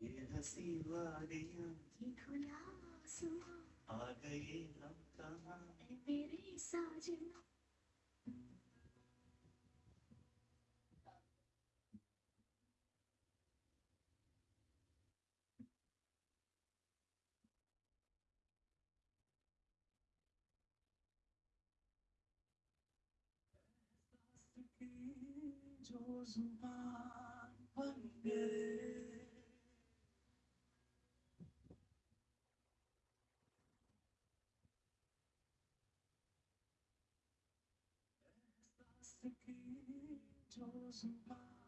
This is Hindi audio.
ये हँसी वादियाँ ये खुला आसमां आ गए हम कहाँ मेरे साजना जो ज़ुबान बन गए एहसास की जो ज़ुबान बन गए